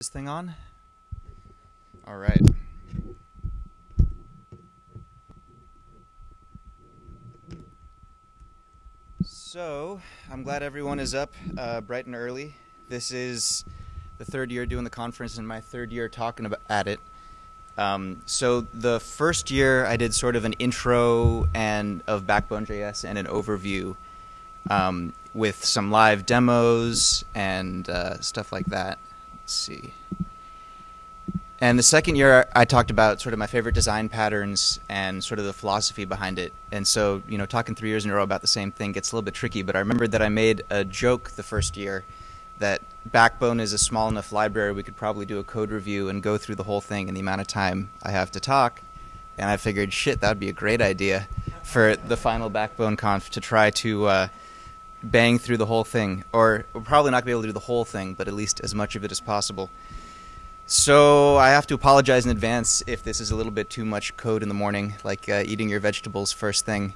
this thing on? All right. So, I'm glad everyone is up uh, bright and early. This is the third year doing the conference and my third year talking about at it. Um, so the first year I did sort of an intro and of Backbone.js and an overview um, with some live demos and uh, stuff like that. Let's see. And the second year, I talked about sort of my favorite design patterns and sort of the philosophy behind it. And so, you know, talking three years in a row about the same thing gets a little bit tricky. But I remembered that I made a joke the first year that Backbone is a small enough library we could probably do a code review and go through the whole thing in the amount of time I have to talk. And I figured, shit, that would be a great idea for the final Backbone conf to try to uh, bang through the whole thing. Or we're probably not to be able to do the whole thing, but at least as much of it as possible. So I have to apologize in advance if this is a little bit too much code in the morning, like uh, eating your vegetables first thing.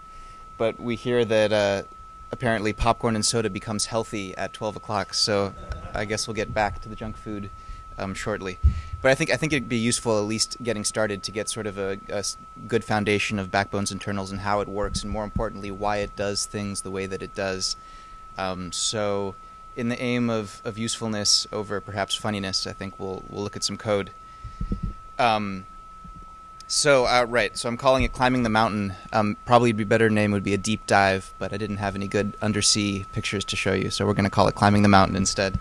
But we hear that uh, apparently popcorn and soda becomes healthy at 12 o'clock, so I guess we'll get back to the junk food um, shortly. But I think I think it'd be useful at least getting started to get sort of a, a good foundation of Backbone's internals and how it works, and more importantly, why it does things the way that it does. Um, so in the aim of, of usefulness over perhaps funniness, I think we'll we'll look at some code. Um, so uh, right, so I'm calling it climbing the mountain. Um, probably be better name would be a deep dive, but I didn't have any good undersea pictures to show you, so we're going to call it climbing the mountain instead.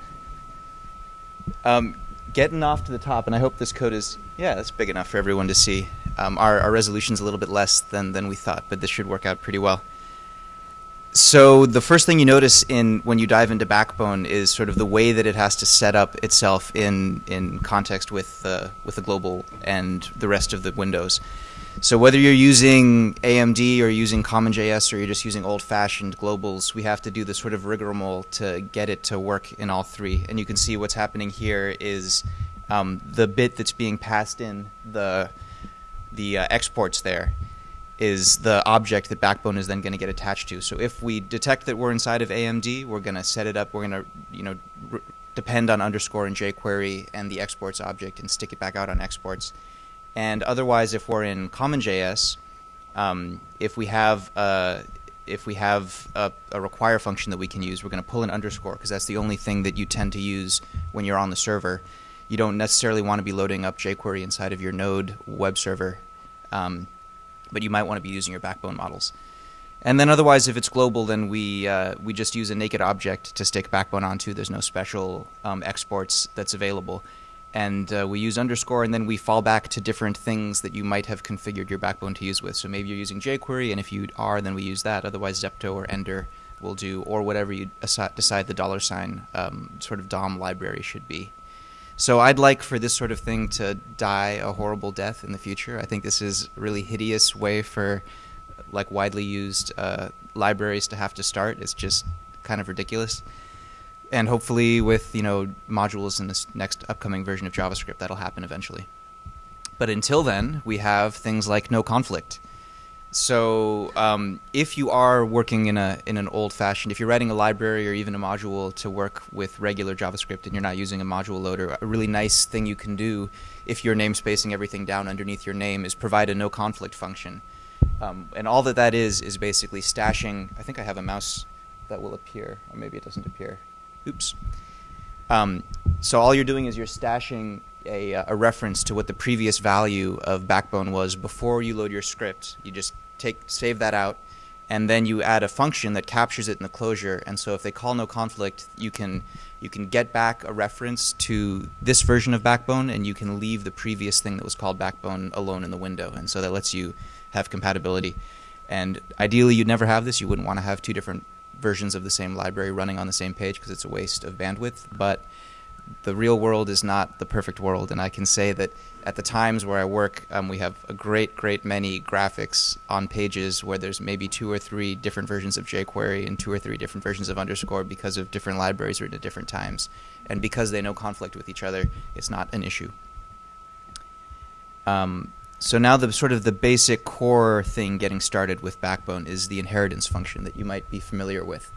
Um, getting off to the top, and I hope this code is yeah, that's big enough for everyone to see. Um, our our resolution's a little bit less than than we thought, but this should work out pretty well. So the first thing you notice in when you dive into Backbone is sort of the way that it has to set up itself in in context with uh, with the global and the rest of the windows. So whether you're using AMD or using CommonJS or you're just using old-fashioned globals, we have to do this sort of rigmarole to get it to work in all three. And you can see what's happening here is um, the bit that's being passed in the the uh, exports there is the object that Backbone is then going to get attached to. So if we detect that we're inside of AMD, we're going to set it up. We're going to you know depend on underscore and jQuery and the exports object and stick it back out on exports. And otherwise, if we're in CommonJS, um, if we have a, if we have a, a, require function that we can use, we're going to pull an underscore because that's the only thing that you tend to use when you're on the server. You don't necessarily want to be loading up jQuery inside of your Node web server. Um, but you might want to be using your backbone models. And then otherwise, if it's global, then we uh, we just use a naked object to stick backbone onto. There's no special um, exports that's available. And uh, we use underscore, and then we fall back to different things that you might have configured your backbone to use with. So maybe you're using jQuery, and if you are, then we use that. Otherwise, Zepto or Ender will do, or whatever you decide the dollar sign um, sort of DOM library should be. So I'd like for this sort of thing to die a horrible death in the future. I think this is a really hideous way for like widely used uh, libraries to have to start. It's just kind of ridiculous. And hopefully with, you know, modules in this next upcoming version of JavaScript, that'll happen eventually. But until then, we have things like no conflict. So um, if you are working in a in an old-fashioned, if you're writing a library or even a module to work with regular JavaScript and you're not using a module loader, a really nice thing you can do if you're namespacing everything down underneath your name is provide a no conflict function. Um, and all that that is is basically stashing. I think I have a mouse that will appear, or maybe it doesn't appear. Oops. Um, so all you're doing is you're stashing a, a, reference to what the previous value of Backbone was before you load your script. You just take save that out, and then you add a function that captures it in the closure. And so if they call no conflict, you can you can get back a reference to this version of Backbone, and you can leave the previous thing that was called Backbone alone in the window. And so that lets you have compatibility. And ideally, you'd never have this. You wouldn't want to have two different versions of the same library running on the same page because it's a waste of bandwidth. But the real world is not the perfect world, and I can say that at the times where I work, um, we have a great, great many graphics on pages where there's maybe two or three different versions of jQuery and two or three different versions of underscore because of different libraries written at different times. And because they no conflict with each other, it's not an issue. Um, so now the sort of the basic core thing getting started with Backbone is the inheritance function that you might be familiar with.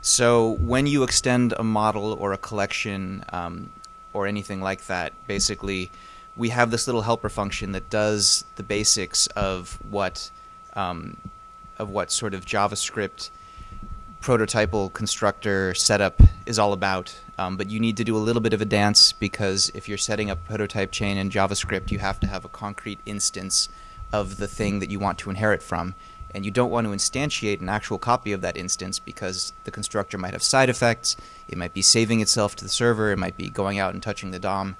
So when you extend a model or a collection, um, or anything like that. Basically, we have this little helper function that does the basics of what um, of what sort of JavaScript prototypal constructor setup is all about. Um, but you need to do a little bit of a dance because if you're setting up a prototype chain in JavaScript, you have to have a concrete instance of the thing that you want to inherit from. And you don't want to instantiate an actual copy of that instance because the constructor might have side effects. It might be saving itself to the server. It might be going out and touching the DOM.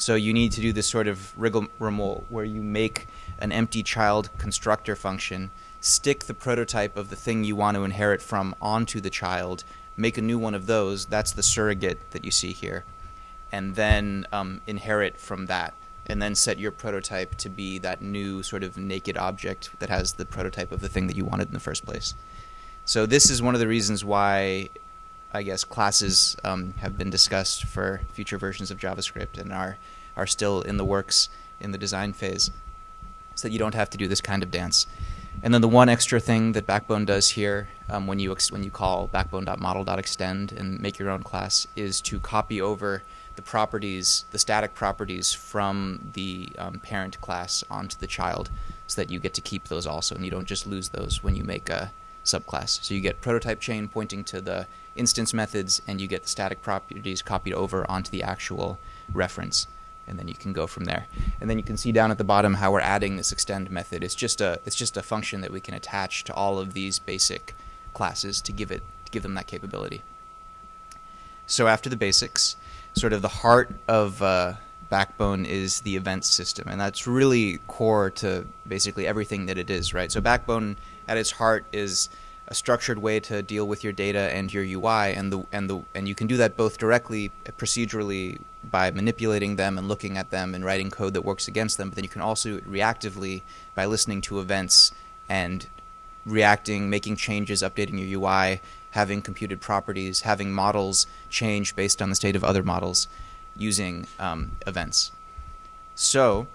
So you need to do this sort of rigmarole where you make an empty child constructor function stick the prototype of the thing you want to inherit from onto the child, make a new one of those, that's the surrogate that you see here, and then um, inherit from that, and then set your prototype to be that new sort of naked object that has the prototype of the thing that you wanted in the first place. So this is one of the reasons why I guess classes um, have been discussed for future versions of JavaScript and are are still in the works in the design phase, so that you don't have to do this kind of dance. And then the one extra thing that Backbone does here, um, when you when you call backbone.model.extend and make your own class, is to copy over the properties, the static properties from the um, parent class onto the child, so that you get to keep those also, and you don't just lose those when you make a subclass. So you get prototype chain pointing to the instance methods, and you get the static properties copied over onto the actual reference and then you can go from there. And then you can see down at the bottom how we're adding this extend method. It's just a it's just a function that we can attach to all of these basic classes to give it to give them that capability. So after the basics, sort of the heart of uh, Backbone is the event system, and that's really core to basically everything that it is, right? So Backbone at its heart is a structured way to deal with your data and your UI, and the and the and you can do that both directly, procedurally by manipulating them and looking at them and writing code that works against them. But then you can also reactively by listening to events and reacting, making changes, updating your UI, having computed properties, having models change based on the state of other models using um, events. So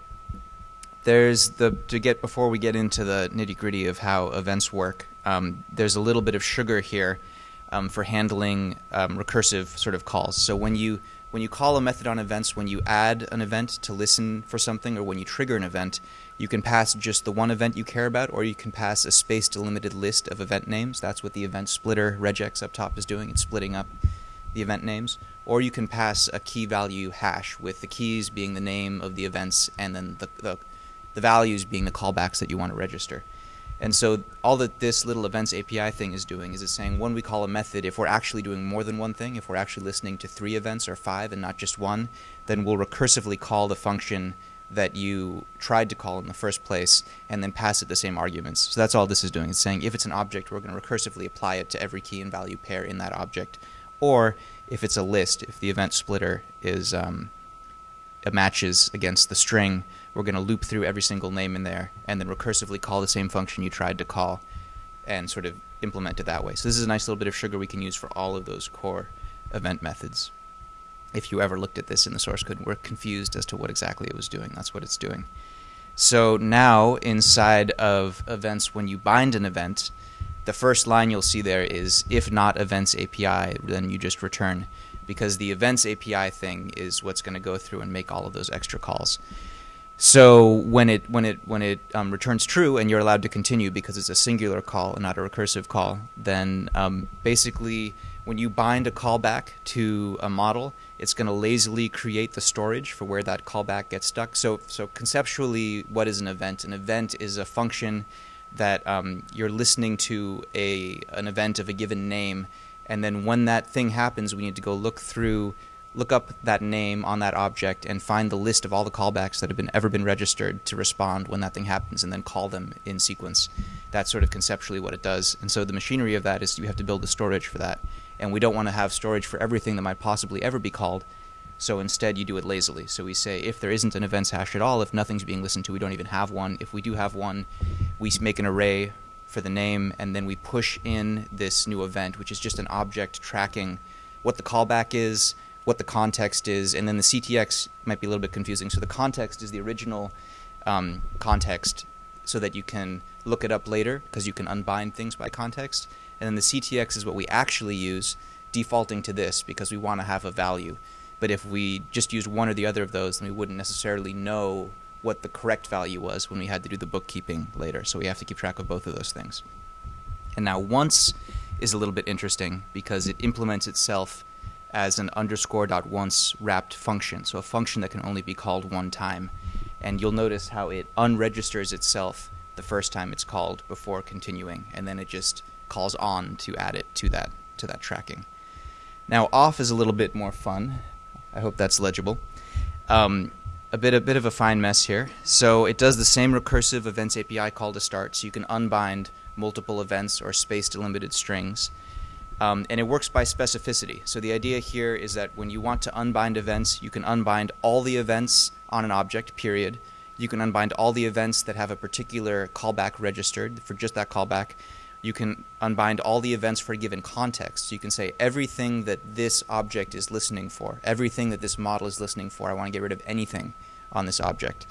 there's the to get before we get into the nitty gritty of how events work. Um, there's a little bit of sugar here um, for handling um, recursive sort of calls. So when you when you call a method on events, when you add an event to listen for something, or when you trigger an event, you can pass just the one event you care about, or you can pass a space delimited list of event names. That's what the event splitter regex up top is doing. It's splitting up the event names. Or you can pass a key value hash with the keys being the name of the events and then the, the, the values being the callbacks that you want to register. And so all that this little events API thing is doing is it's saying when we call a method, if we're actually doing more than one thing, if we're actually listening to three events or five and not just one, then we'll recursively call the function that you tried to call in the first place and then pass it the same arguments. So that's all this is doing. It's saying if it's an object, we're going to recursively apply it to every key and value pair in that object. Or if it's a list, if the event splitter is um, matches against the string, we're going to loop through every single name in there and then recursively call the same function you tried to call and sort of implement it that way. So this is a nice little bit of sugar we can use for all of those core event methods. If you ever looked at this in the source code and were confused as to what exactly it was doing, that's what it's doing. So now inside of events, when you bind an event, the first line you'll see there is if not events API, then you just return because the events API thing is what's going to go through and make all of those extra calls. So when it when it when it um, returns true and you're allowed to continue because it's a singular call and not a recursive call, then um, basically when you bind a callback to a model, it's going to lazily create the storage for where that callback gets stuck. So so conceptually, what is an event? An event is a function that um, you're listening to a an event of a given name, and then when that thing happens, we need to go look through look up that name on that object and find the list of all the callbacks that have been ever been registered to respond when that thing happens and then call them in sequence. That's sort of conceptually what it does. And so the machinery of that is you have to build the storage for that. And we don't want to have storage for everything that might possibly ever be called. So instead you do it lazily. So we say if there isn't an events hash at all, if nothing's being listened to, we don't even have one. If we do have one, we make an array for the name and then we push in this new event, which is just an object tracking what the callback is, what the context is, and then the CTX might be a little bit confusing. So the context is the original um, context so that you can look it up later because you can unbind things by context. And then the CTX is what we actually use defaulting to this because we want to have a value. But if we just used one or the other of those, then we wouldn't necessarily know what the correct value was when we had to do the bookkeeping later. So we have to keep track of both of those things. And now once is a little bit interesting because it implements itself as an underscore dot once wrapped function, so a function that can only be called one time. And you'll notice how it unregisters itself the first time it's called before continuing, and then it just calls on to add it to that to that tracking. Now off is a little bit more fun. I hope that's legible. Um, a bit a bit of a fine mess here. So it does the same recursive events API call to start, so you can unbind multiple events or space delimited strings. Um, and it works by specificity. So the idea here is that when you want to unbind events, you can unbind all the events on an object, period. You can unbind all the events that have a particular callback registered for just that callback. You can unbind all the events for a given context. So you can say everything that this object is listening for, everything that this model is listening for, I want to get rid of anything on this object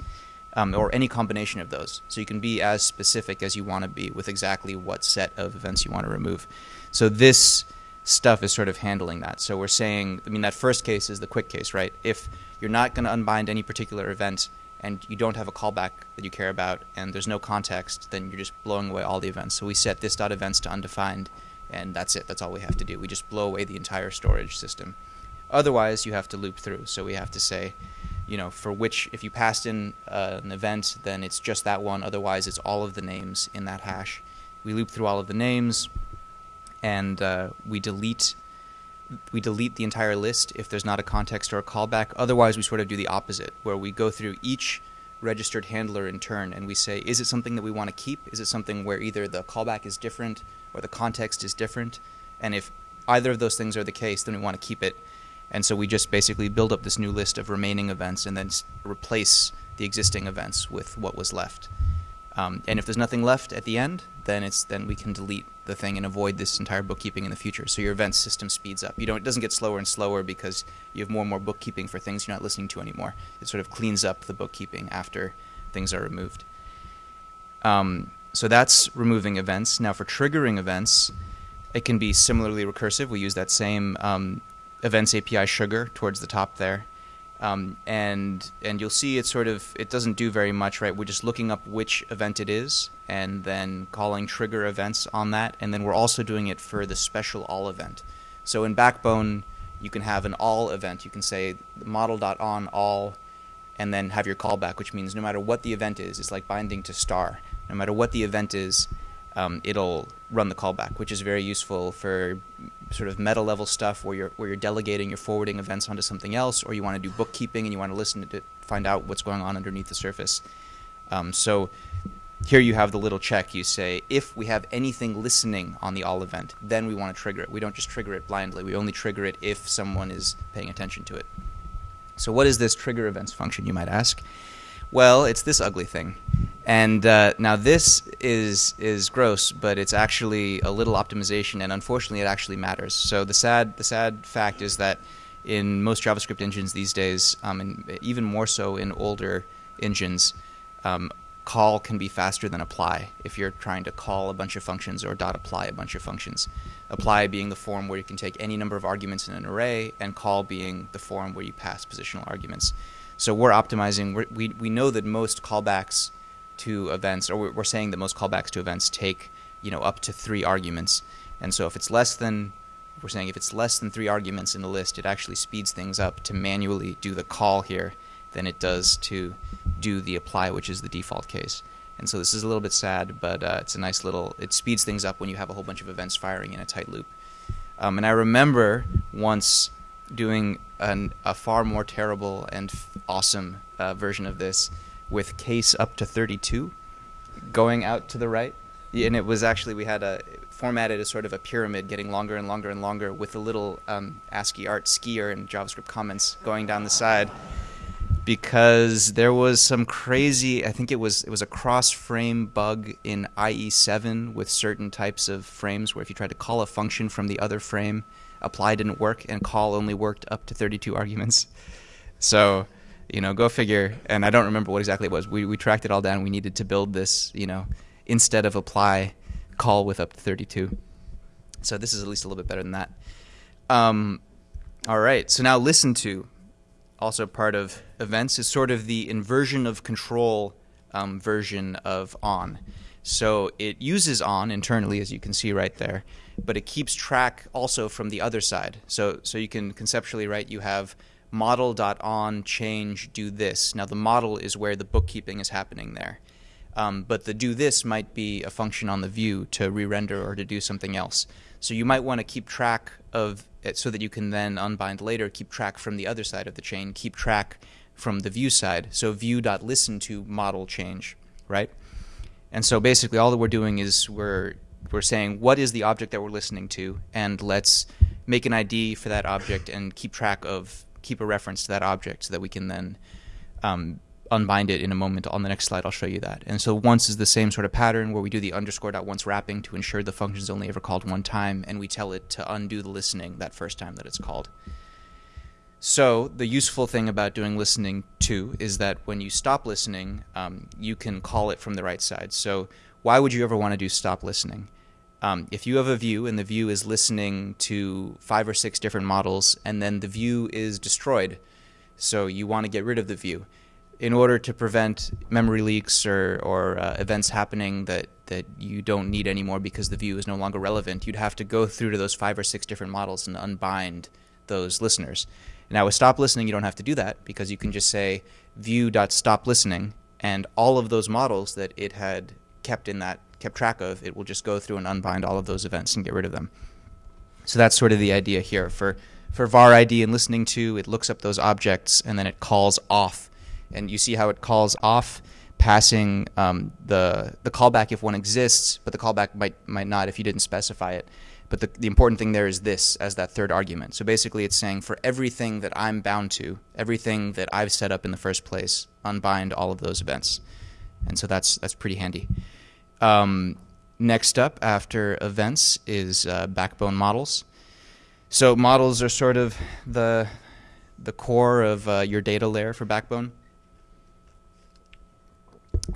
um, or any combination of those. So you can be as specific as you want to be with exactly what set of events you want to remove. So this stuff is sort of handling that. So we're saying, I mean, that first case is the quick case, right? If you're not going to unbind any particular event and you don't have a callback that you care about and there's no context, then you're just blowing away all the events. So we set this dot events to undefined and that's it. That's all we have to do. We just blow away the entire storage system. Otherwise, you have to loop through. So we have to say, you know, for which if you passed in uh, an event, then it's just that one. Otherwise, it's all of the names in that hash. We loop through all of the names, and uh, we delete we delete the entire list if there's not a context or a callback. Otherwise, we sort of do the opposite, where we go through each registered handler in turn and we say, is it something that we want to keep? Is it something where either the callback is different or the context is different? And if either of those things are the case, then we want to keep it and so we just basically build up this new list of remaining events and then replace the existing events with what was left. Um, and if there's nothing left at the end, then it's then we can delete the thing and avoid this entire bookkeeping in the future. So your event system speeds up. You don't it doesn't get slower and slower because you have more and more bookkeeping for things you're not listening to anymore. It sort of cleans up the bookkeeping after things are removed. Um, so that's removing events. Now for triggering events, it can be similarly recursive. We use that same um, events API sugar towards the top there. Um, and and you'll see it sort of it doesn't do very much right? We're just looking up which event it is and then calling trigger events on that. And then we're also doing it for the special all event. So in backbone you can have an all event. You can say model.on all and then have your callback which means no matter what the event is it's like binding to star. No matter what the event is um, it'll run the callback, which is very useful for sort of meta level stuff where you're where you're delegating, you're forwarding events onto something else, or you want to do bookkeeping and you want to listen to find out what's going on underneath the surface. Um, so here you have the little check. You say if we have anything listening on the all event, then we want to trigger it. We don't just trigger it blindly. We only trigger it if someone is paying attention to it. So what is this trigger events function? You might ask. Well, it's this ugly thing. And uh, now this is is gross, but it's actually a little optimization, and unfortunately, it actually matters. So the sad the sad fact is that in most JavaScript engines these days, um, and even more so in older engines, um, call can be faster than apply if you're trying to call a bunch of functions or dot apply a bunch of functions. Apply being the form where you can take any number of arguments in an array, and call being the form where you pass positional arguments. So we're optimizing. We're, we we know that most callbacks to events, or we're saying that most callbacks to events take you know up to three arguments. And so if it's less than we're saying if it's less than three arguments in the list, it actually speeds things up to manually do the call here than it does to do the apply, which is the default case. And so this is a little bit sad, but uh, it's a nice little. It speeds things up when you have a whole bunch of events firing in a tight loop. Um, and I remember once doing an, a far more terrible and awesome uh, version of this with case up to 32 going out to the right. And it was actually, we had a formatted as sort of a pyramid getting longer and longer and longer with a little um, ASCII art skier and JavaScript comments going down the side because there was some crazy I think it was it was a cross frame bug in IE7 with certain types of frames where if you tried to call a function from the other frame apply didn't work and call only worked up to 32 arguments so you know, go figure. And I don't remember what exactly it was. We, we tracked it all down. We needed to build this, you know, instead of apply, call with up to 32. So this is at least a little bit better than that. Um, all right. So now listen to. also part of events, is sort of the inversion of control um, version of on. So it uses on internally, as you can see right there, but it keeps track also from the other side. So so you can conceptually write you have model.on change do this. Now the model is where the bookkeeping is happening there. Um, but the do this might be a function on the view to re-render or to do something else. So you might want to keep track of it so that you can then unbind later, keep track from the other side of the chain, keep track from the view side. So view.listen to model change, right? And so basically all that we're doing is we're we're saying what is the object that we're listening to and let's make an ID for that object and keep track of keep a reference to that object so that we can then um, unbind it in a moment. On the next slide, I'll show you that. And so once is the same sort of pattern where we do the underscore dot once wrapping to ensure the function is only ever called one time, and we tell it to undo the listening that first time that it's called. So the useful thing about doing listening to is that when you stop listening, um, you can call it from the right side. So why would you ever want to do stop listening? Um, if you have a view and the view is listening to five or six different models, and then the view is destroyed, so you want to get rid of the view in order to prevent memory leaks or, or uh, events happening that, that you don't need anymore because the view is no longer relevant, you'd have to go through to those five or six different models and unbind those listeners. Now, with stop listening, you don't have to do that because you can just say view.stop listening, and all of those models that it had kept in that kept track of, it will just go through and unbind all of those events and get rid of them. So that's sort of the idea here. For for var ID and listening to, it looks up those objects and then it calls off and you see how it calls off passing um, the the callback if one exists, but the callback might might not if you didn't specify it. But the, the important thing there is this as that third argument. So basically, it's saying for everything that I'm bound to, everything that I've set up in the first place, unbind all of those events. And so that's that's pretty handy. Um, next up after events is uh, backbone models. So models are sort of the the core of uh, your data layer for Backbone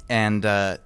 and uh,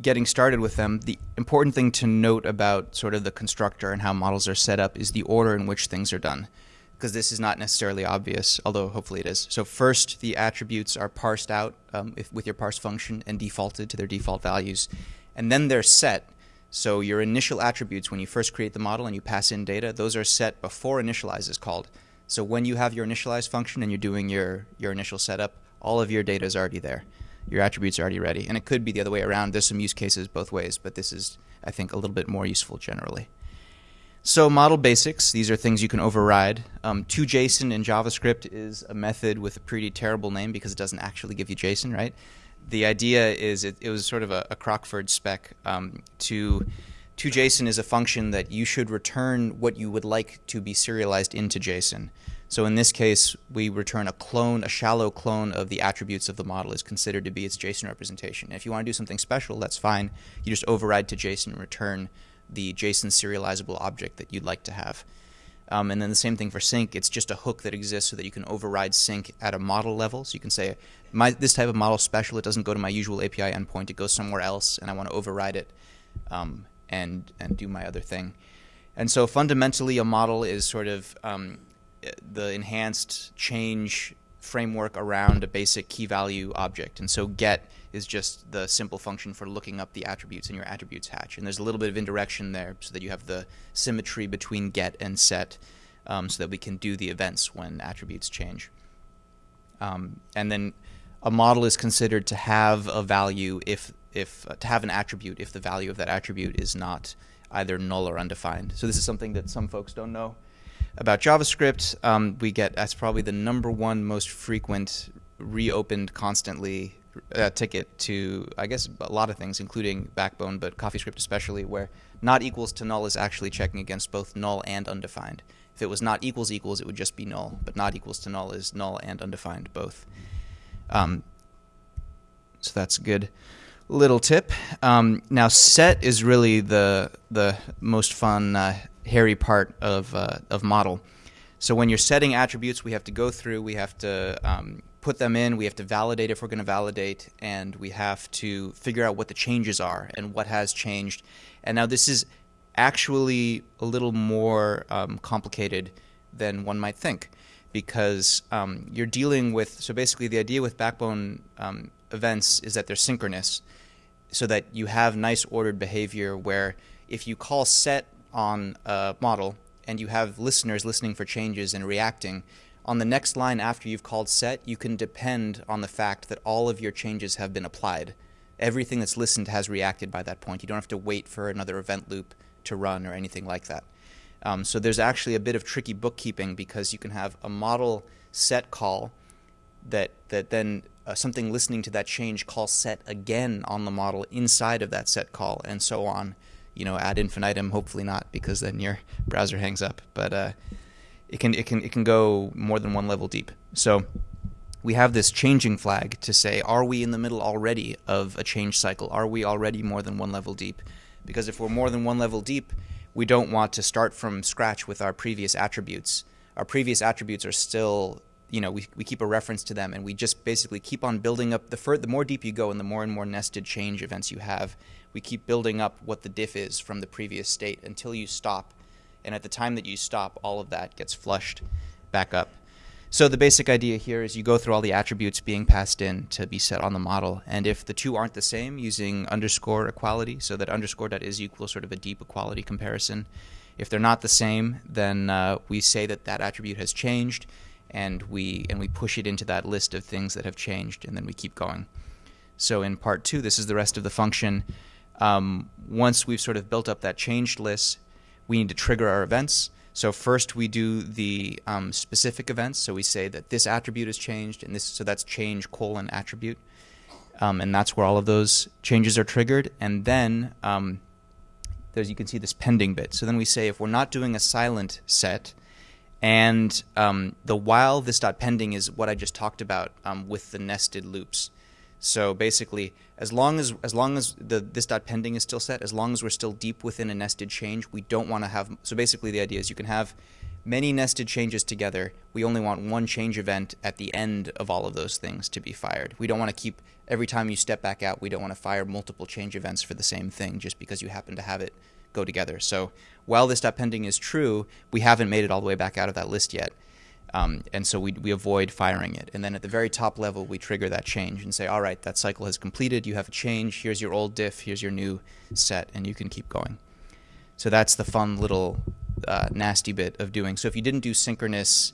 getting started with them, the important thing to note about sort of the constructor and how models are set up is the order in which things are done. Because this is not necessarily obvious, although hopefully it is. So first, the attributes are parsed out um, if, with your parse function and defaulted to their default values. And then they're set. So your initial attributes, when you first create the model and you pass in data, those are set before initialize is called. So when you have your initialize function and you're doing your, your initial setup, all of your data is already there your attributes are already ready. And it could be the other way around. There's some use cases both ways, but this is, I think, a little bit more useful generally. So model basics, these are things you can override. Um, toJSON in JavaScript is a method with a pretty terrible name because it doesn't actually give you JSON, right? The idea is it, it was sort of a, a Crockford spec. Um, to JSON is a function that you should return what you would like to be serialized into JSON. So in this case, we return a clone, a shallow clone of the attributes of the model is considered to be its JSON representation. If you want to do something special, that's fine. You just override to JSON and return the JSON serializable object that you'd like to have. Um, and then the same thing for sync. It's just a hook that exists so that you can override sync at a model level. So you can say, my, this type of model special, it doesn't go to my usual API endpoint. It goes somewhere else, and I want to override it um, and, and do my other thing. And so fundamentally, a model is sort of um, the enhanced change framework around a basic key value object. And so get is just the simple function for looking up the attributes in your attributes hash. And there's a little bit of indirection there so that you have the symmetry between get and set um, so that we can do the events when attributes change. Um, and then a model is considered to have a value if, if uh, to have an attribute if the value of that attribute is not either null or undefined. So this is something that some folks don't know about JavaScript, um, we get that's probably the number one most frequent reopened constantly uh, ticket to I guess a lot of things, including Backbone, but CoffeeScript especially, where not equals to null is actually checking against both null and undefined. If it was not equals equals, it would just be null, but not equals to null is null and undefined both. Um, so that's a good little tip. Um, now set is really the the most fun uh, hairy part of, uh, of model. So when you're setting attributes, we have to go through, we have to um, put them in, we have to validate if we're going to validate, and we have to figure out what the changes are and what has changed. And now this is actually a little more um, complicated than one might think. because um, you're dealing with. So basically, the idea with backbone um, events is that they're synchronous, so that you have nice ordered behavior where if you call set on a model and you have listeners listening for changes and reacting, on the next line after you've called set, you can depend on the fact that all of your changes have been applied. Everything that's listened has reacted by that point. You don't have to wait for another event loop to run or anything like that. Um, so there's actually a bit of tricky bookkeeping because you can have a model set call that that then uh, something listening to that change call set again on the model inside of that set call and so on. You know, ad infinitum. Hopefully not, because then your browser hangs up. But uh, it can it can it can go more than one level deep. So we have this changing flag to say, are we in the middle already of a change cycle? Are we already more than one level deep? Because if we're more than one level deep, we don't want to start from scratch with our previous attributes. Our previous attributes are still, you know, we, we keep a reference to them and we just basically keep on building up. The, fur, the more deep you go and the more and more nested change events you have, we keep building up what the diff is from the previous state until you stop. And at the time that you stop, all of that gets flushed back up. So the basic idea here is you go through all the attributes being passed in to be set on the model, and if the two aren't the same, using underscore equality, so that underscore dot is equal sort of a deep equality comparison. If they're not the same, then uh, we say that that attribute has changed, and we and we push it into that list of things that have changed, and then we keep going. So in part two, this is the rest of the function. Um, once we've sort of built up that changed list, we need to trigger our events. So first we do the um, specific events. So we say that this attribute has changed, and this so that's change colon attribute, um, and that's where all of those changes are triggered. And then um, there's you can see this pending bit. So then we say if we're not doing a silent set, and um, the while this dot pending is what I just talked about um, with the nested loops. So basically, as long as as long as the this dot pending is still set, as long as we're still deep within a nested change, we don't want to have. So basically, the idea is you can have many nested changes together. We only want one change event at the end of all of those things to be fired. We don't want to keep every time you step back out. We don't want to fire multiple change events for the same thing just because you happen to have it go together. So while this dot pending is true, we haven't made it all the way back out of that list yet. Um, and so we, we avoid firing it. And then at the very top level, we trigger that change and say, all right, that cycle has completed. You have a change. Here's your old diff. Here's your new set. And you can keep going. So that's the fun little uh, nasty bit of doing. So if you didn't do synchronous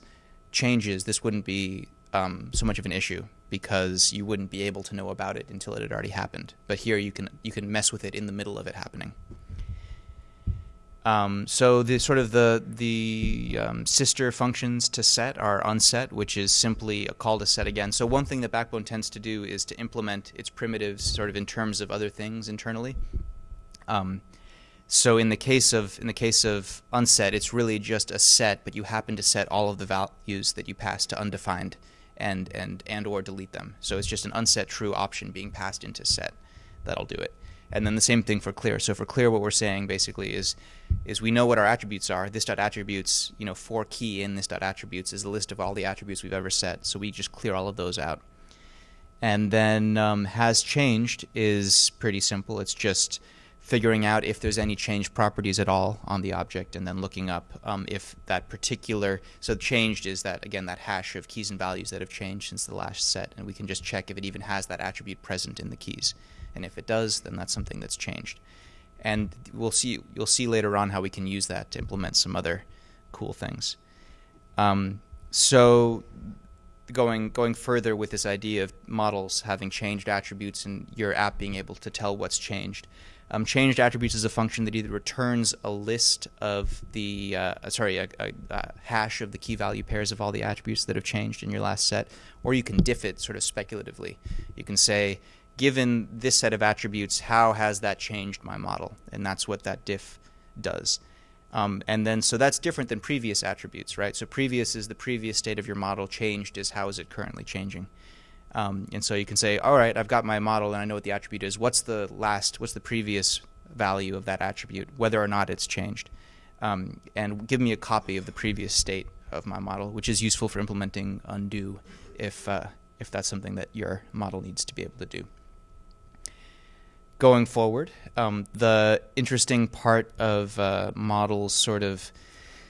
changes, this wouldn't be um, so much of an issue because you wouldn't be able to know about it until it had already happened. But here you can you can mess with it in the middle of it happening. Um, so the sort of the the um, sister functions to set are unset, which is simply a call to set again. So one thing that Backbone tends to do is to implement its primitives sort of in terms of other things internally. Um, so in the case of in the case of unset, it's really just a set, but you happen to set all of the values that you pass to undefined, and and and or delete them. So it's just an unset true option being passed into set. That'll do it. And then the same thing for clear. So for clear, what we're saying basically is, is we know what our attributes are. This dot attributes, you know, for key in this dot attributes is a list of all the attributes we've ever set. So we just clear all of those out. And then um, has changed is pretty simple. It's just figuring out if there's any changed properties at all on the object and then looking up um, if that particular so changed is that again that hash of keys and values that have changed since the last set and we can just check if it even has that attribute present in the keys and if it does, then that's something that's changed. And we'll see. You'll see later on how we can use that to implement some other cool things. Um, so, going going further with this idea of models having changed attributes and your app being able to tell what's changed. Um, changed attributes is a function that either returns a list of the uh, sorry a, a, a, hash of the key value pairs of all the attributes that have changed in your last set, or you can diff it sort of speculatively. You can say given this set of attributes, how has that changed my model? And that's what that diff does. Um, and then, so that's different than previous attributes, right? So previous is the previous state of your model, changed is how is it currently changing. Um, and so you can say, all right, I've got my model and I know what the attribute is. What's the last, what's the previous value of that attribute, whether or not it's changed? Um, and give me a copy of the previous state of my model, which is useful for implementing undo if, uh, if that's something that your model needs to be able to do going forward. Um, the interesting part of uh, models sort of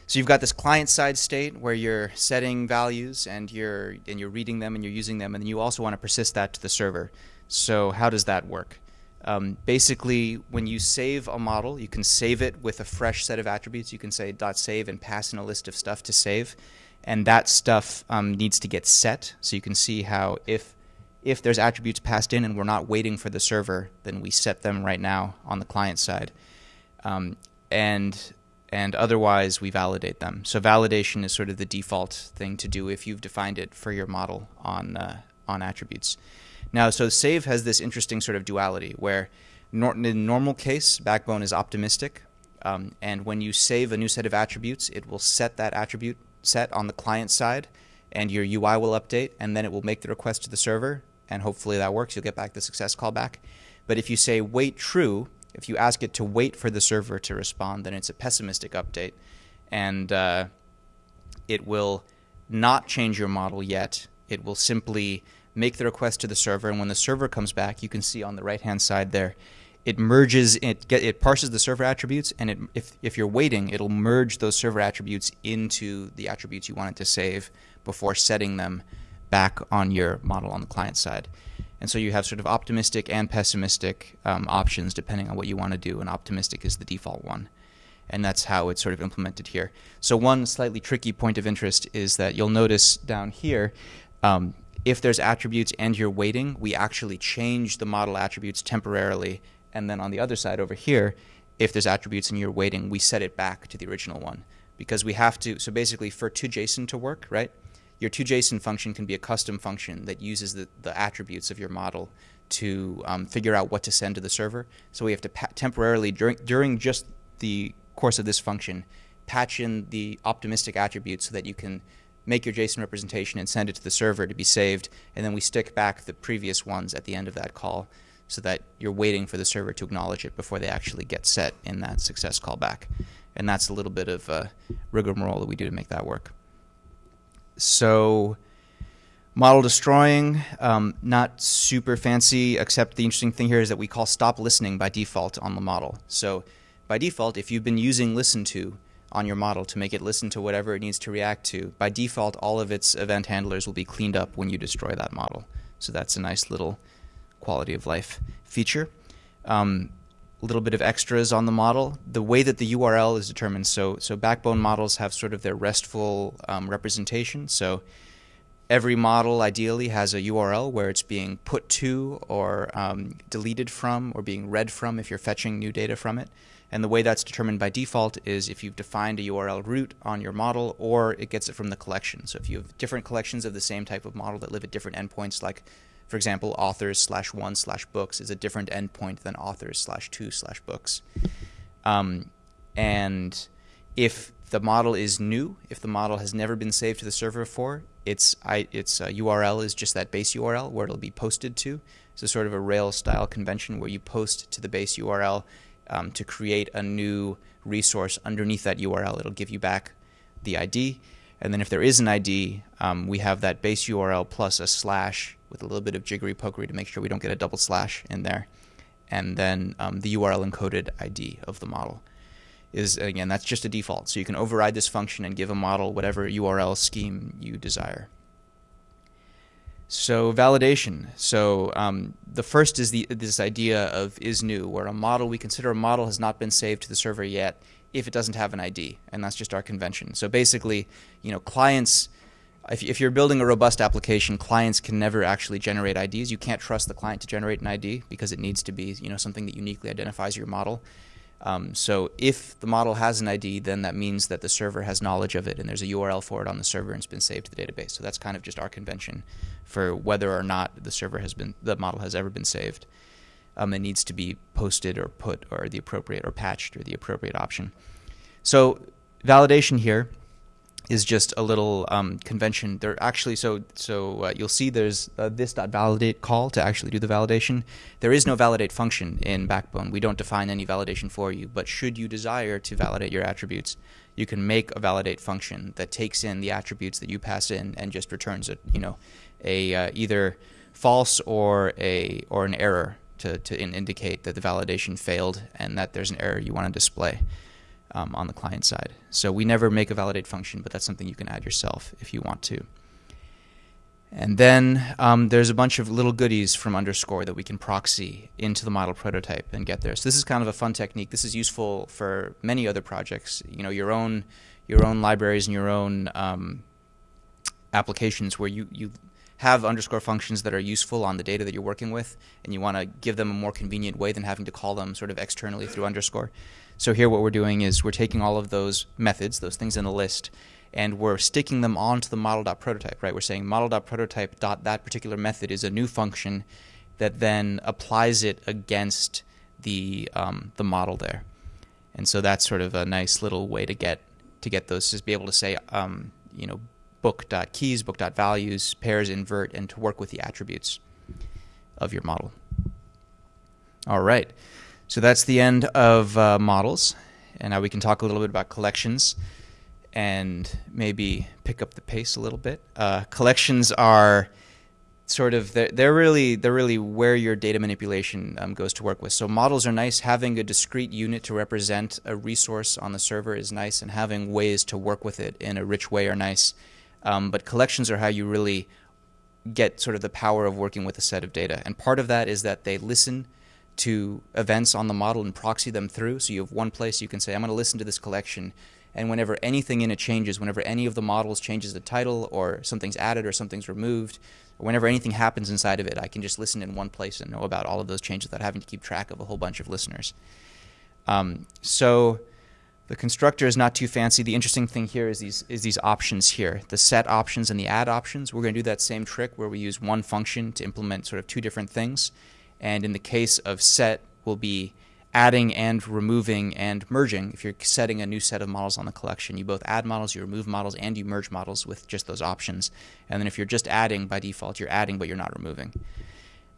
So you've got this client-side state where you're setting values and you're and you're reading them and you're using them, and then you also want to persist that to the server. So how does that work? Um, basically, when you save a model, you can save it with a fresh set of attributes. You can say dot .save and pass in a list of stuff to save, and that stuff um, needs to get set. So you can see how if if there's attributes passed in and we're not waiting for the server, then we set them right now on the client side, um, and and otherwise we validate them. So validation is sort of the default thing to do if you've defined it for your model on uh, on attributes. Now, so save has this interesting sort of duality where nor in normal case, Backbone is optimistic. Um, and when you save a new set of attributes, it will set that attribute set on the client side and your UI will update and then it will make the request to the server and hopefully that works. You'll get back the success callback. But if you say wait true, if you ask it to wait for the server to respond, then it's a pessimistic update and uh, it will not change your model yet. It will simply make the request to the server, and when the server comes back, you can see on the right-hand side there, it merges, it get, it parses the server attributes, and it, if if you're waiting, it'll merge those server attributes into the attributes you want it to save before setting them back on your model on the client side. And so you have sort of optimistic and pessimistic um, options depending on what you want to do, and optimistic is the default one. And that's how it's sort of implemented here. So one slightly tricky point of interest is that you'll notice down here, um, if there's attributes and you're waiting, we actually change the model attributes temporarily. And then on the other side over here, if there's attributes and you're waiting, we set it back to the original one. Because we have to, so basically for toJSON to work, right? Your toJSON function can be a custom function that uses the, the attributes of your model to um, figure out what to send to the server. So we have to temporarily, during, during just the course of this function, patch in the optimistic attributes so that you can make your JSON representation and send it to the server to be saved, and then we stick back the previous ones at the end of that call so that you're waiting for the server to acknowledge it before they actually get set in that success callback. And that's a little bit of a rigmarole that we do to make that work. So model destroying, um, not super fancy, except the interesting thing here is that we call stop listening by default on the model. So by default, if you've been using listen to, on your model to make it listen to whatever it needs to react to. By default, all of its event handlers will be cleaned up when you destroy that model. So that's a nice little quality of life feature. Um, little bit of extras on the model. The way that the URL is determined, so so backbone models have sort of their RESTful um, representation. So every model ideally has a URL where it's being put to or um, deleted from or being read from if you're fetching new data from it. And the way that's determined by default is if you've defined a URL root on your model or it gets it from the collection. So if you have different collections of the same type of model that live at different endpoints, like for example, authors slash one slash books is a different endpoint than authors slash two slash books. Um, and if the model is new, if the model has never been saved to the server before, its, I, its uh, URL is just that base URL where it'll be posted to. So sort of a Rails style convention where you post to the base URL um, to create a new resource underneath that URL. It'll give you back the ID. And then if there is an ID, um, we have that base URL plus a slash with a little bit of jiggery pokery to make sure we don't get a double slash in there. And then um, the URL encoded ID of the model is, again, that's just a default. So you can override this function and give a model whatever URL scheme you desire. So validation. So um, the first is the this idea of is new, where a model we consider a model has not been saved to the server yet if it doesn't have an ID, and that's just our convention. So basically, you know, clients. If, if you're building a robust application, clients can never actually generate IDs. You can't trust the client to generate an ID because it needs to be, you know, something that uniquely identifies your model. Um, so if the model has an ID, then that means that the server has knowledge of it and there's a URL for it on the server and it's been saved to the database. So that's kind of just our convention for whether or not the server has been, the model has ever been saved. Um, it needs to be posted or put or the appropriate or patched or the appropriate option. So validation here is just a little um, convention. There actually, so so uh, you'll see there's uh, this.validate call to actually do the validation. There is no validate function in Backbone. We don't define any validation for you. But should you desire to validate your attributes, you can make a validate function that takes in the attributes that you pass in and just returns a you know a uh, either false or a or an error to to in indicate that the validation failed and that there's an error you want to display. Um, on the client side. So we never make a validate function, but that's something you can add yourself if you want to. And then um, there's a bunch of little goodies from underscore that we can proxy into the model prototype and get there. So this is kind of a fun technique. This is useful for many other projects. You know, your own your own libraries and your own um, applications where you you have underscore functions that are useful on the data that you're working with, and you want to give them a more convenient way than having to call them sort of externally through underscore. So here what we're doing is we're taking all of those methods, those things in the list, and we're sticking them onto the model.prototype, right? We're saying model.prototype dot that particular method is a new function that then applies it against the um, the model there, and so that's sort of a nice little way to get to get those is be able to say um, you know book.keys, book.values, pairs, invert, and to work with the attributes of your model. All right, so that's the end of uh, models, and now we can talk a little bit about collections and maybe pick up the pace a little bit. Uh, collections are sort of they're, they're, really they're really where your data manipulation um, goes to work with. So models are nice. Having a discrete unit to represent a resource on the server is nice, and having ways to work with it in a rich way are nice. Um, but collections are how you really get sort of the power of working with a set of data. And part of that is that they listen to events on the model and proxy them through. So you have one place you can say, I'm going to listen to this collection and whenever anything in it changes, whenever any of the models changes the title or something's added or something's removed, or whenever anything happens inside of it, I can just listen in one place and know about all of those changes without having to keep track of a whole bunch of listeners. Um, so the constructor is not too fancy. The interesting thing here is these is these options here, the set options and the add options. We're going to do that same trick where we use one function to implement sort of two different things. And in the case of set, we'll be adding and removing and merging. If you're setting a new set of models on the collection, you both add models, you remove models, and you merge models with just those options. And then if you're just adding by default, you're adding but you're not removing.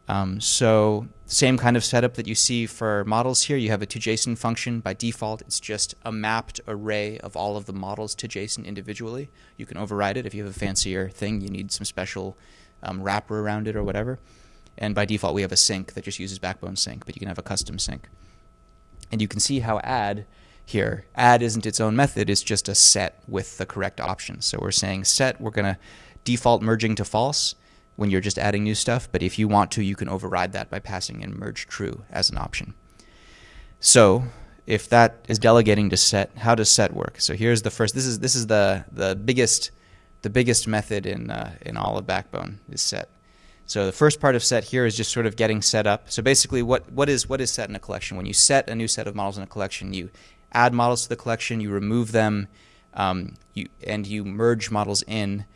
Um, so same kind of setup that you see for models here. You have a toJSON function. By default, it's just a mapped array of all of the models to JSON individually. You can override it if you have a fancier thing. You need some special um, wrapper around it or whatever. And by default, we have a sync that just uses Backbone sync, but you can have a custom sync. And you can see how add here, add isn't its own method, it's just a set with the correct options. So we're saying set, we're going to default merging to false when you're just adding new stuff, but if you want to, you can override that by passing in merge true as an option. So if that is delegating to set, how does set work? So here's the first. This is this is the the biggest the biggest method in uh, in all of Backbone is set. So the first part of set here is just sort of getting set up. So basically, what, what is what is set in a collection? When you set a new set of models in a collection, you add models to the collection, you remove them, um, you, and you merge models in.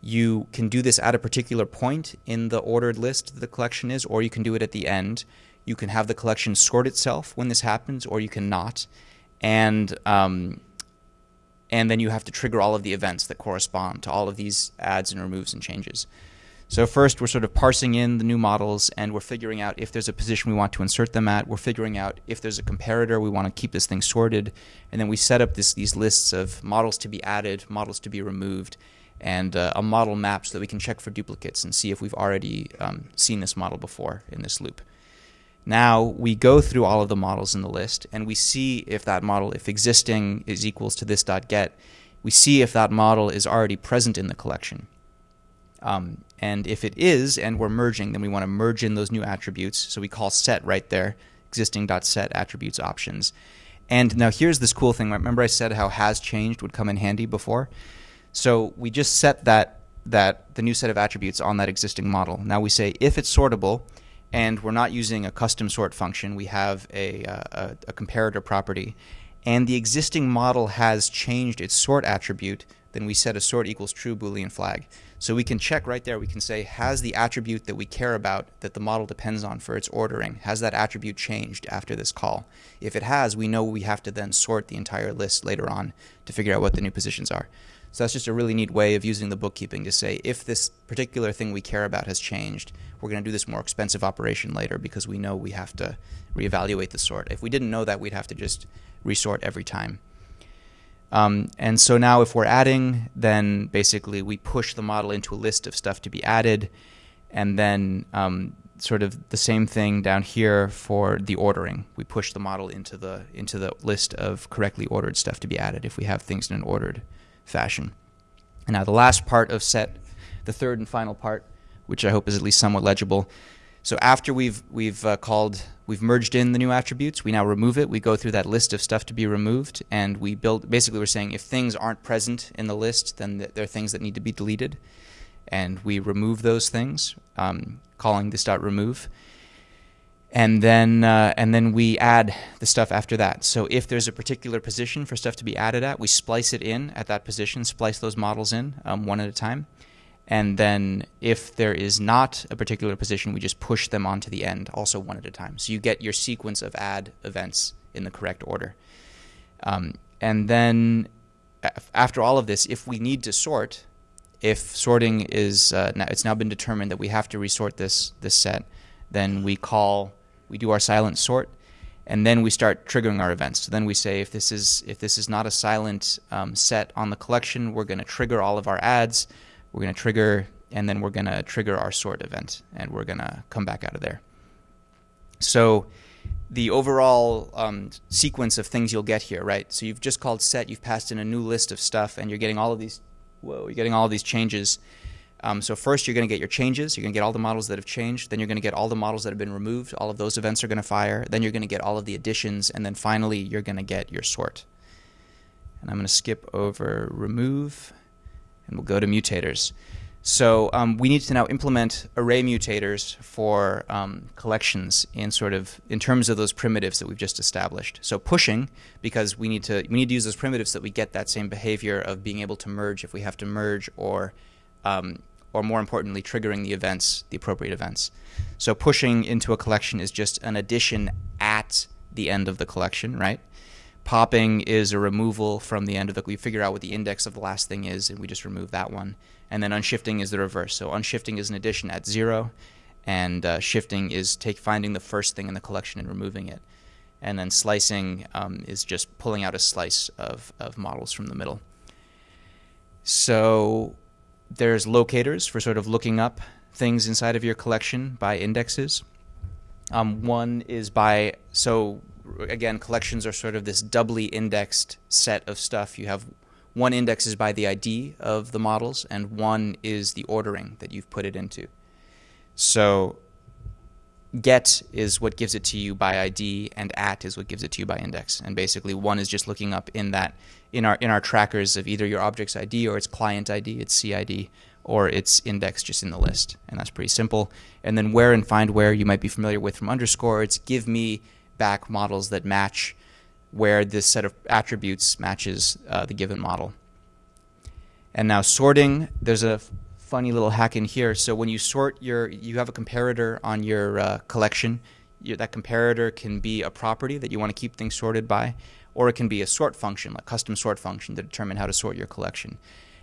You can do this at a particular point in the ordered list that the collection is, or you can do it at the end. You can have the collection sort itself when this happens, or you cannot. And um, and then you have to trigger all of the events that correspond to all of these adds and removes and changes. So first, we're sort of parsing in the new models, and we're figuring out if there's a position we want to insert them at. We're figuring out if there's a comparator, we want to keep this thing sorted. And then we set up this, these lists of models to be added, models to be removed, and uh, a model map so that we can check for duplicates and see if we've already um, seen this model before in this loop. Now we go through all of the models in the list, and we see if that model, if existing is equals to this dot get, we see if that model is already present in the collection. Um, and if it is, and we're merging, then we want to merge in those new attributes. So we call set right there, existing.set attributes options. And now here's this cool thing. Remember I said how has changed would come in handy before? So we just set that that the new set of attributes on that existing model. Now we say if it's sortable, and we're not using a custom sort function, we have a, uh, a, a comparator property, and the existing model has changed its sort attribute, then we set a sort equals true Boolean flag. So we can check right there. We can say, has the attribute that we care about that the model depends on for its ordering, has that attribute changed after this call? If it has, we know we have to then sort the entire list later on to figure out what the new positions are. So that's just a really neat way of using the bookkeeping to say, if this particular thing we care about has changed, we're going to do this more expensive operation later because we know we have to reevaluate the sort. If we didn't know that, we'd have to just resort every time. Um, and so now if we're adding, then basically we push the model into a list of stuff to be added. And then um, sort of the same thing down here for the ordering. We push the model into the into the list of correctly ordered stuff to be added if we have things in an ordered fashion. And now the last part of set, the third and final part, which I hope is at least somewhat legible. So after we've we've uh, called we've merged in the new attributes, we now remove it. We go through that list of stuff to be removed, and we build. Basically, we're saying if things aren't present in the list, then th- there are things that need to be deleted, and we remove those things, um, calling this dot remove. And then uh, and then we add the stuff after that. So if there's a particular position for stuff to be added at, we splice it in at that position, splice those models in um, one at a time and then if there is not a particular position, we just push them onto the end, also one at a time. So you get your sequence of add events in the correct order. Um, and then after all of this, if we need to sort, if sorting is uh, now, it's now been determined that we have to resort this this set, then we call we do our silent sort, and then we start triggering our events. So then we say if this is if this is not a silent um, set on the collection, we're going to trigger all of our adds we're going to trigger, and then we're going to trigger our sort event, and we're going to come back out of there. So the overall um, sequence of things you'll get here, right? So you've just called set, you've passed in a new list of stuff, and you're getting all of these. Whoa, you're getting all of these changes. Um, so first, you're going to get your changes. You're going to get all the models that have changed. Then you're going to get all the models that have been removed. All of those events are going to fire. Then you're going to get all of the additions, and then finally, you're going to get your sort. And I'm going to skip over remove and we'll go to mutators. So um, we need to now implement array mutators for um, collections in sort of in terms of those primitives that we've just established. So pushing because we need to we need to use those primitives that we get that same behavior of being able to merge if we have to merge or um, or more importantly triggering the events the appropriate events. So pushing into a collection is just an addition at the end of the collection, right? Popping is a removal from the end of the. We figure out what the index of the last thing is, and we just remove that one. And then unshifting is the reverse. So unshifting is an addition at zero, and uh, shifting is take finding the first thing in the collection and removing it. And then slicing um, is just pulling out a slice of, of models from the middle. So there's locators for sort of looking up things inside of your collection by indexes. Um, one is by so again, collections are sort of this doubly indexed set of stuff. You have one index is by the ID of the models, and one is the ordering that you've put it into. So get is what gives it to you by ID, and at is what gives it to you by index. And basically, one is just looking up in that in our in our trackers of either your object's ID or its client ID, its CID, or its index just in the list, and that's pretty simple. And then where and find where you might be familiar with from underscore. It's give me back models that match where this set of attributes matches uh, the given model. And now sorting, there's a funny little hack in here. So when you sort your, you have a comparator on your uh, collection. Your, that comparator can be a property that you want to keep things sorted by, or it can be a sort function, like custom sort function to determine how to sort your collection.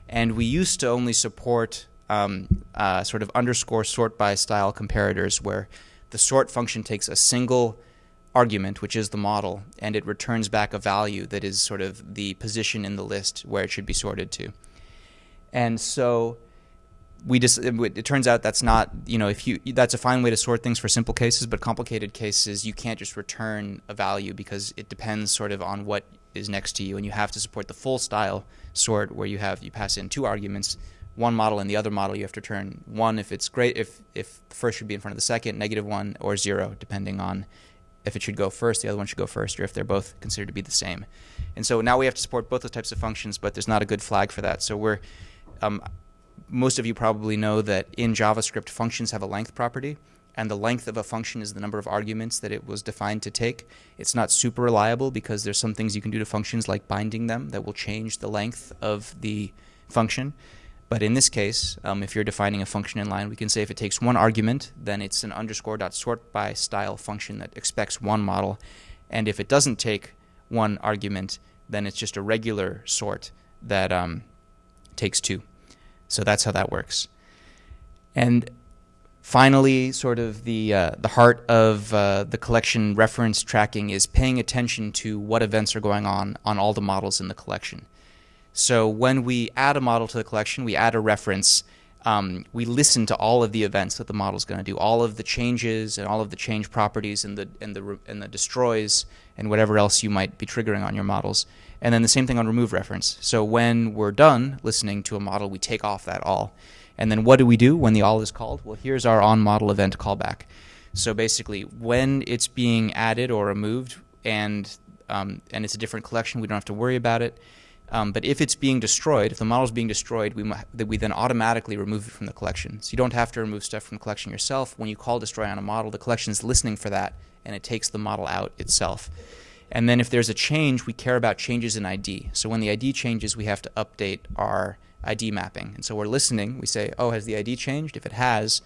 And we used to only support um, uh, sort of underscore sort by style comparators where the sort function takes a single argument, which is the model, and it returns back a value that is sort of the position in the list where it should be sorted to. And so we just it turns out that's not you know if you that's a fine way to sort things for simple cases, but complicated cases you can't just return a value because it depends sort of on what is next to you, and you have to support the full style sort where you have you pass in two arguments one model and the other model, you have to return one if it's great if if the first should be in front of the second, negative one or zero, depending on if it should go first, the other one should go first, or if they're both considered to be the same. And so now we have to support both those types of functions, but there's not a good flag for that. So we're um, most of you probably know that in JavaScript, functions have a length property, and the length of a function is the number of arguments that it was defined to take. It's not super reliable because there's some things you can do to functions like binding them that will change the length of the function. But in this case, um, if you're defining a function in line, we can say if it takes one argument, then it's an underscore dot sort by style function that expects one model. And if it doesn't take one argument, then it's just a regular sort that um, takes two. So that's how that works. And finally, sort of the uh, the heart of uh, the collection reference tracking is paying attention to what events are going on on all the models in the collection. So when we add a model to the collection, we add a reference. um, we listen to all of the events that the model is going to do, all of the changes and all of the change properties and the and the and the destroys and whatever else you might be triggering on your models. And then the same thing on remove reference. So when we're done listening to a model, we take off that all. And then what do we do when the all is called? Well, here's our on model event callback. So basically, when it's being added or removed, and um, and it's a different collection, we don't have to worry about it. Um, but if it's being destroyed, if the model is being destroyed, we, we then automatically remove it from the collection. So you don't have to remove stuff from the collection yourself. When you call destroy on a model, the collection is listening for that, and it takes the model out itself. And then if there's a change, we care about changes in ID. So when the ID changes, we have to update our ID mapping. And so we're listening. We say, oh, has the ID changed? If it has,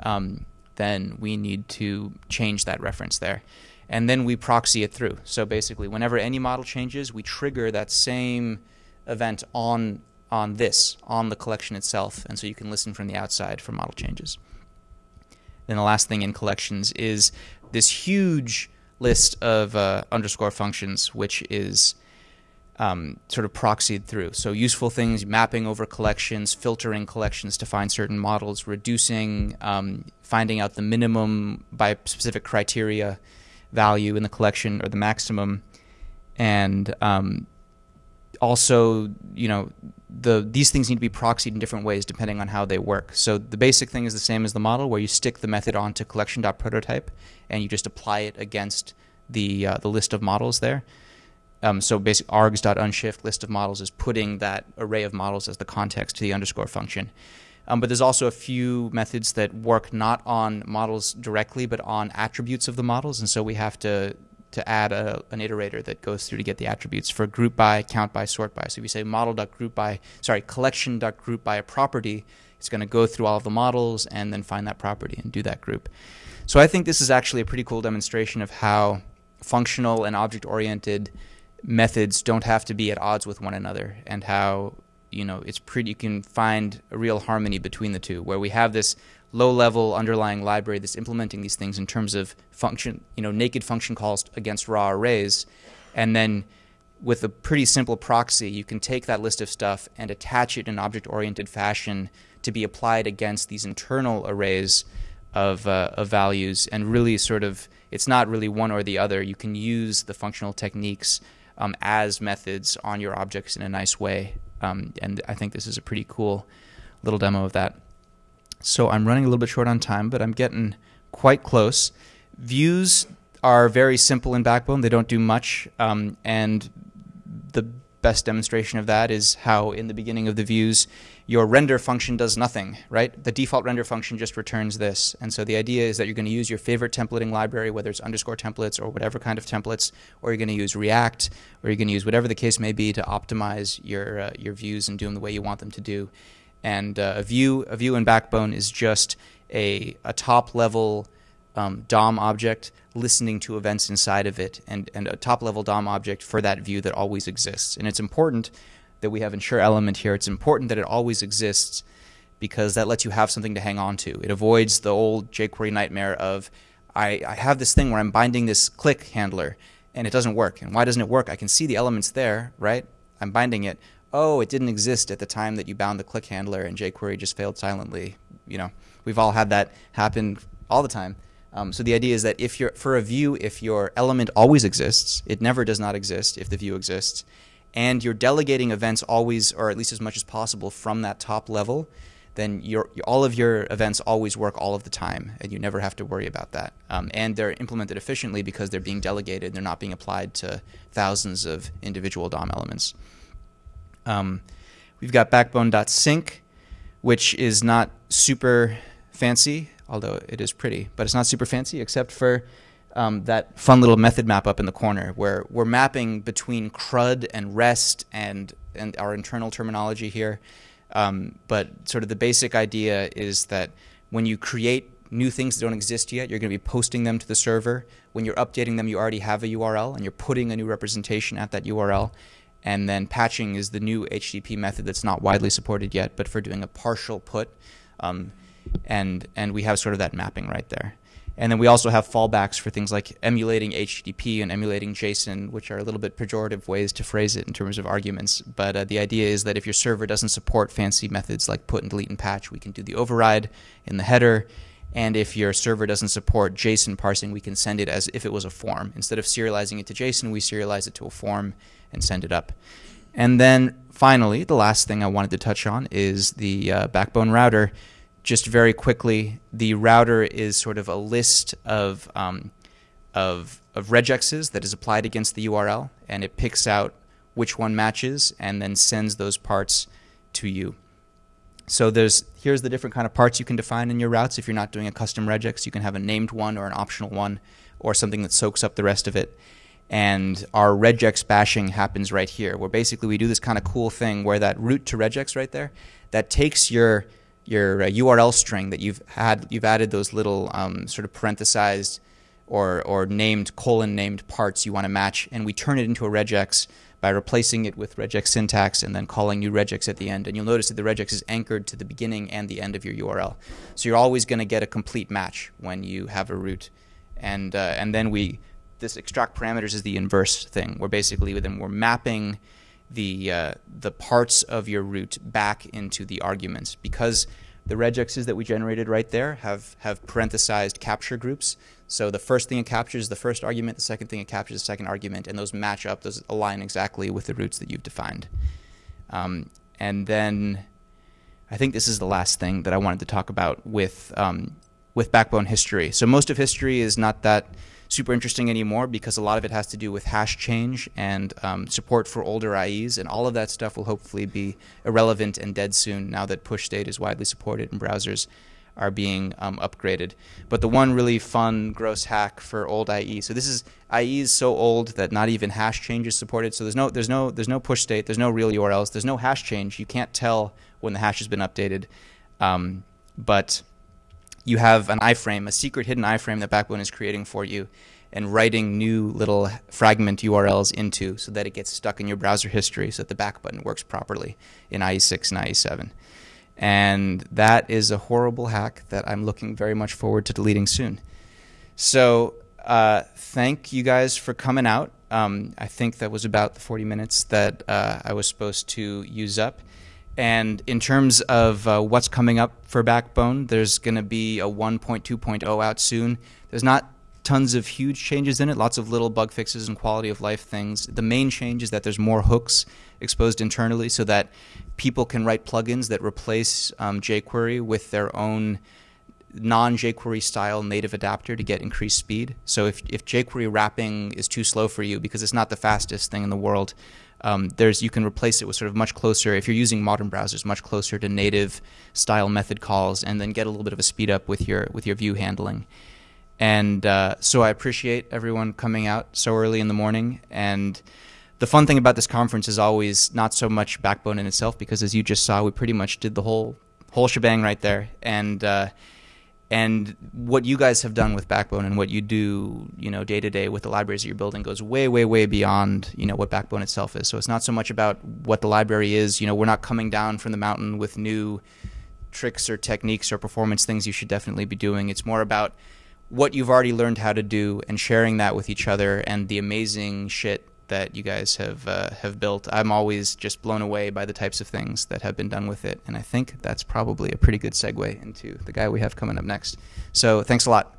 um, then we need to change that reference there and then we proxy it through. So basically, whenever any model changes, we trigger that same event on on this on the collection itself, and so you can listen from the outside for model changes. Then the last thing in collections is this huge list of uh, underscore functions, which is um, sort of proxied through. So useful things, mapping over collections, filtering collections to find certain models, reducing, um, finding out the minimum by specific criteria, value in the collection or the maximum, and um, also you know the these things need to be proxied in different ways depending on how they work. So the basic thing is the same as the model, where you stick the method onto collection.prototype and you just apply it against the uh, the list of models there. Um, so basic args.unshift list of models is putting that array of models as the context to the underscore function. Um, but there's also a few methods that work not on models directly, but on attributes of the models. And so we have to to add a, an iterator that goes through to get the attributes for group by, count by, sort by. So if you say model.group by, sorry, collection.group by a property, it's going to go through all of the models and then find that property and do that group. So I think this is actually a pretty cool demonstration of how functional and object-oriented methods don't have to be at odds with one another and how you know it's pretty you can find a real harmony between the two where we have this low level underlying library that's implementing these things in terms of function you know naked function calls against raw arrays. And then with a pretty simple proxy you can take that list of stuff and attach it in object oriented fashion to be applied against these internal arrays of, uh, of values and really sort of it's not really one or the other. You can use the functional techniques um, as methods on your objects in a nice way um, and I think this is a pretty cool little demo of that. So I'm running a little bit short on time, but I'm getting quite close. Views are very simple in Backbone. They don't do much. Um, and best demonstration of that is how in the beginning of the views, your render function does nothing, right? The default render function just returns this. And so the idea is that you're going to use your favorite templating library, whether it's underscore templates or whatever kind of templates, or you're going to use React, or you're going to use whatever the case may be to optimize your uh, your views and do them the way you want them to do. And uh, a view a view in Backbone is just a a top level um, DOM object listening to events inside of it, and and a top level DOM object for that view that always exists. And it's important that we have ensure element here, it's important that it always exists because that lets you have something to hang on to. It avoids the old jQuery nightmare of I, I have this thing where I'm binding this click handler and it doesn't work. And why doesn't it work? I can see the elements there, right? I'm binding it. Oh, it didn't exist at the time that you bound the click handler and jQuery just failed silently. You know, we've all had that happen all the time. Um, so the idea is that if you're for a view, if your element always exists, it never does not exist if the view exists, and you're delegating events always, or at least as much as possible, from that top level, then your, all of your events always work all of the time, and you never have to worry about that. Um, and they're implemented efficiently because they're being delegated, they're not being applied to thousands of individual DOM elements. Um, we've got backbone.sync, which is not super fancy, although it is pretty, but it's not super fancy except for um, that fun little method map up in the corner where we're mapping between CRUD and REST and, and our internal terminology here. Um, but sort of the basic idea is that when you create new things that don't exist yet, you're going to be posting them to the server. When you're updating them, you already have a URL and you're putting a new representation at that URL. And then patching is the new HTTP method that's not widely supported yet, but for doing a partial put. Um, and, and we have sort of that mapping right there. And then we also have fallbacks for things like emulating HTTP and emulating JSON, which are a little bit pejorative ways to phrase it in terms of arguments. But uh, the idea is that if your server doesn't support fancy methods like put and delete and patch, we can do the override in the header. And if your server doesn't support JSON parsing, we can send it as if it was a form. Instead of serializing it to JSON, we serialize it to a form and send it up. And then finally, the last thing I wanted to touch on is the uh, backbone router just very quickly, the router is sort of a list of um, of of regexes that is applied against the URL, and it picks out which one matches and then sends those parts to you. So there's here's the different kind of parts you can define in your routes. If you're not doing a custom regex, you can have a named one or an optional one, or something that soaks up the rest of it. And our regex bashing happens right here, where basically we do this kind of cool thing where that route to regex right there, that takes your your uh, URL string that you've had you've added those little um, sort of parenthesized or or named colon named parts you want to match, and we turn it into a regex by replacing it with regex syntax and then calling new regex at the end. And you'll notice that the regex is anchored to the beginning and the end of your URL, so you're always going to get a complete match when you have a route, and uh, and then we this extract parameters is the inverse thing, where basically then we're mapping the uh, the parts of your route back into the arguments because the regexes that we generated right there have have parenthesized capture groups. So the first thing it captures is the first argument, the second thing it captures the second argument, and those match up, those align exactly with the routes that you've defined. Um, and then I think this is the last thing that I wanted to talk about with um, with backbone history. So most of history is not that super interesting anymore because a lot of it has to do with hash change and um, support for older IEs, and all of that stuff will hopefully be irrelevant and dead soon now that push state is widely supported and browsers are being um, upgraded. But the one really fun, gross hack for old IE. So this is IE is so old that not even hash change is supported. So there's no there's no there's no push state. There's no real URLs. There's no hash change. You can't tell when the hash has been updated. Um, but you have an iframe, a secret hidden iframe that Backbone is creating for you and writing new little fragment URLs into so that it gets stuck in your browser history so that the back button works properly in IE6 and IE7. And that is a horrible hack that I'm looking very much forward to deleting soon. So uh, thank you guys for coming out. Um, I think that was about the 40 minutes that uh, I was supposed to use up. And in terms of uh, what's coming up for Backbone, there's going to be a 1.2.0 out soon. There's not tons of huge changes in it, lots of little bug fixes and quality of life things. The main change is that there's more hooks exposed internally so that people can write plugins that replace um, jQuery with their own non jQuery style native adapter to get increased speed. So if, if jQuery wrapping is too slow for you because it's not the fastest thing in the world, um, there's you can replace it with sort of much closer if you're using modern browsers much closer to native style method calls and then get a little bit of a speed up with your with your view handling. And uh, so I appreciate everyone coming out so early in the morning. And the fun thing about this conference is always not so much backbone in itself because as you just saw we pretty much did the whole whole shebang right there. And uh, and what you guys have done with Backbone and what you do, you know, day to day with the libraries that you're building goes way, way, way beyond, you know, what Backbone itself is. So it's not so much about what the library is. You know, we're not coming down from the mountain with new tricks or techniques or performance things you should definitely be doing. It's more about what you've already learned how to do and sharing that with each other and the amazing shit that you guys have uh, have built. I'm always just blown away by the types of things that have been done with it, and I think that's probably a pretty good segue into the guy we have coming up next. So thanks a lot.